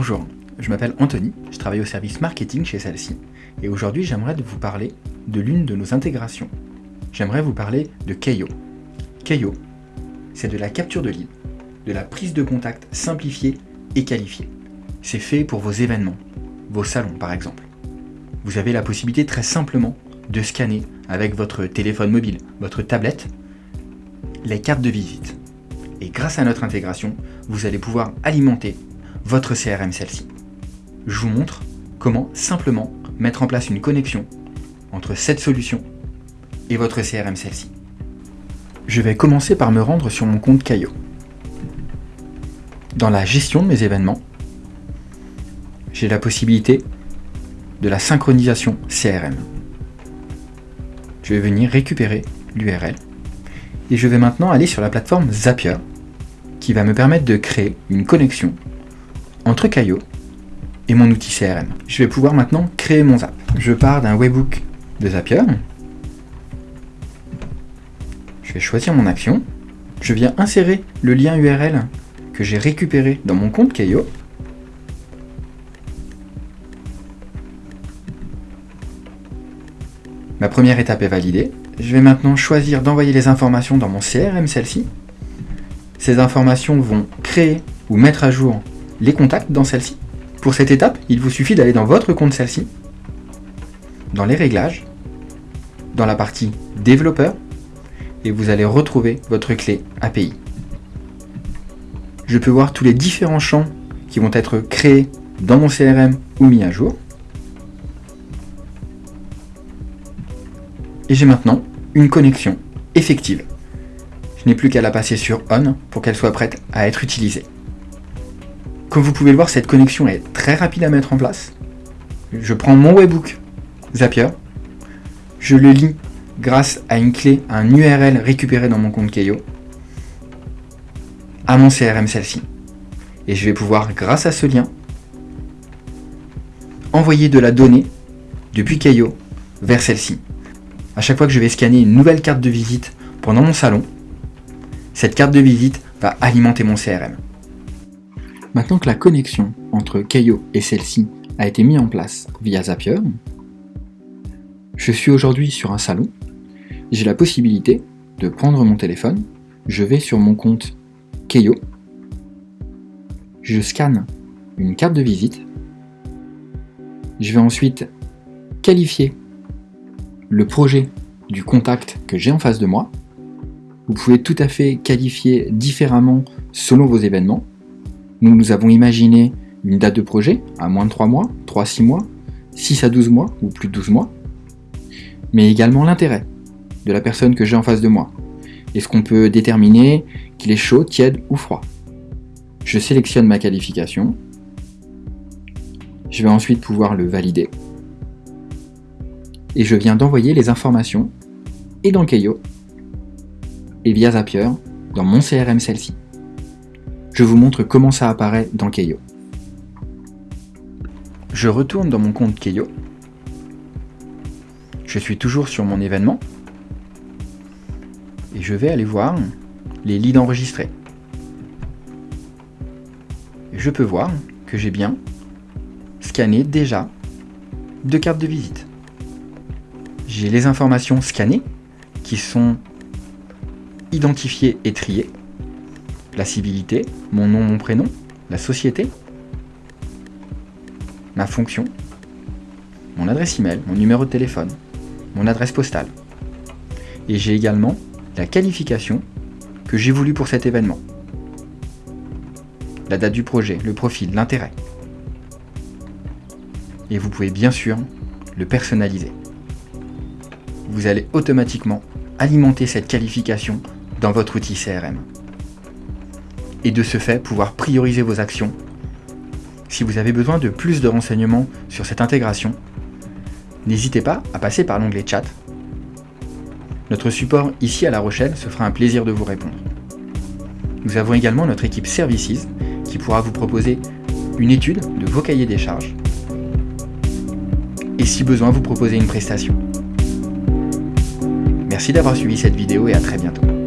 Bonjour, je m'appelle Anthony, je travaille au service marketing chez celle-ci, et aujourd'hui j'aimerais vous parler de l'une de nos intégrations. J'aimerais vous parler de Keio. Keio, c'est de la capture de lead, de la prise de contact simplifiée et qualifiée. C'est fait pour vos événements, vos salons par exemple. Vous avez la possibilité très simplement de scanner avec votre téléphone mobile, votre tablette, les cartes de visite. Et grâce à notre intégration, vous allez pouvoir alimenter votre CRM celle-ci. Je vous montre comment simplement mettre en place une connexion entre cette solution et votre CRM celle-ci. Je vais commencer par me rendre sur mon compte Caio. Dans la gestion de mes événements, j'ai la possibilité de la synchronisation CRM. Je vais venir récupérer l'URL et je vais maintenant aller sur la plateforme Zapier qui va me permettre de créer une connexion entre et mon outil CRM. Je vais pouvoir maintenant créer mon Zap. Je pars d'un webbook de Zapier. Je vais choisir mon action. Je viens insérer le lien URL que j'ai récupéré dans mon compte Caio. Ma première étape est validée. Je vais maintenant choisir d'envoyer les informations dans mon CRM, celle-ci. Ces informations vont créer ou mettre à jour les contacts dans celle-ci. Pour cette étape, il vous suffit d'aller dans votre compte celle-ci, dans les réglages, dans la partie développeur, et vous allez retrouver votre clé API. Je peux voir tous les différents champs qui vont être créés dans mon CRM ou mis à jour. Et j'ai maintenant une connexion effective. Je n'ai plus qu'à la passer sur On pour qu'elle soit prête à être utilisée. Comme vous pouvez le voir, cette connexion est très rapide à mettre en place. Je prends mon webbook Zapier, je le lis grâce à une clé, un URL récupéré dans mon compte Keio, à mon CRM celle-ci. Et je vais pouvoir, grâce à ce lien, envoyer de la donnée depuis Keio vers celle-ci. À chaque fois que je vais scanner une nouvelle carte de visite pendant mon salon, cette carte de visite va alimenter mon CRM. Maintenant que la connexion entre Keio et celle-ci a été mise en place via Zapier, je suis aujourd'hui sur un salon, j'ai la possibilité de prendre mon téléphone, je vais sur mon compte Keio, je scanne une carte de visite, je vais ensuite qualifier le projet du contact que j'ai en face de moi. Vous pouvez tout à fait qualifier différemment selon vos événements. Nous, nous avons imaginé une date de projet à moins de 3 mois, 3 à 6 mois, 6 à 12 mois ou plus de 12 mois, mais également l'intérêt de la personne que j'ai en face de moi. Est-ce qu'on peut déterminer qu'il est chaud, tiède ou froid? Je sélectionne ma qualification. Je vais ensuite pouvoir le valider. Et je viens d'envoyer les informations et dans Keio et via Zapier dans mon CRM celle-ci je vous montre comment ça apparaît dans Keio. Je retourne dans mon compte Keio. Je suis toujours sur mon événement. Et je vais aller voir les leads enregistrés. je peux voir que j'ai bien scanné déjà deux cartes de visite. J'ai les informations scannées qui sont identifiées et triées la civilité, mon nom, mon prénom, la société, ma fonction, mon adresse email, mon numéro de téléphone, mon adresse postale. Et j'ai également la qualification que j'ai voulu pour cet événement. La date du projet, le profil, l'intérêt. Et vous pouvez bien sûr le personnaliser. Vous allez automatiquement alimenter cette qualification dans votre outil CRM et de ce fait pouvoir prioriser vos actions. Si vous avez besoin de plus de renseignements sur cette intégration, n'hésitez pas à passer par l'onglet chat. Notre support ici à La Rochelle se fera un plaisir de vous répondre. Nous avons également notre équipe Services qui pourra vous proposer une étude de vos cahiers des charges et si besoin vous proposer une prestation. Merci d'avoir suivi cette vidéo et à très bientôt.